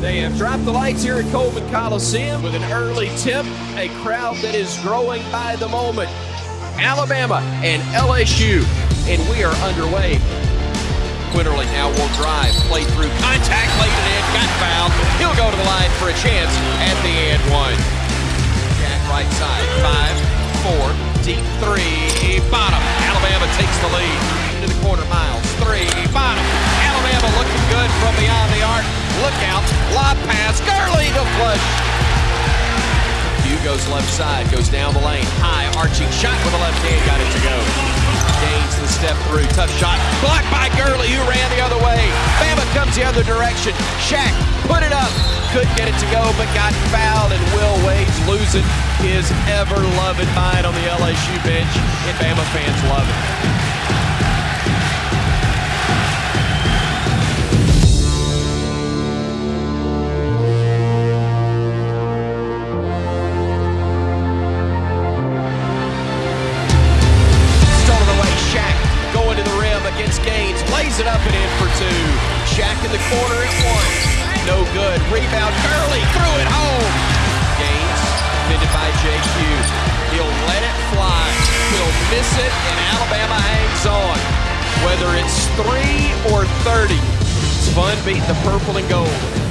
They have dropped the lights here at Coleman Coliseum with an early tip, a crowd that is growing by the moment. Alabama and LSU, and we are underway. Quinerly now will drive, play through, contact, laid it in, got fouled. He'll go to the line for a chance at the end one. Jack right side, five, four, deep three, bottom. Alabama takes the lead. Into the corner, Miles, three, bottom. Alabama looking good from beyond the arc. Look out, lob pass, Gurley. Hugh goes left side, goes down the lane, high arching shot with the left hand, got it to go. Gaines the step through, tough shot, blocked by Gurley, who ran the other way. Bama comes the other direction. Shaq put it up, couldn't get it to go, but got fouled, and Will Wade's losing his ever-loving mind on the LSU bench, and Bama fans love it. For two. Shaq in the corner at one, no good. Rebound, Gurley threw it home. Gaines defended by JQ. He'll let it fly. He'll miss it, and Alabama hangs on. Whether it's three or 30, it's fun beating the purple and gold.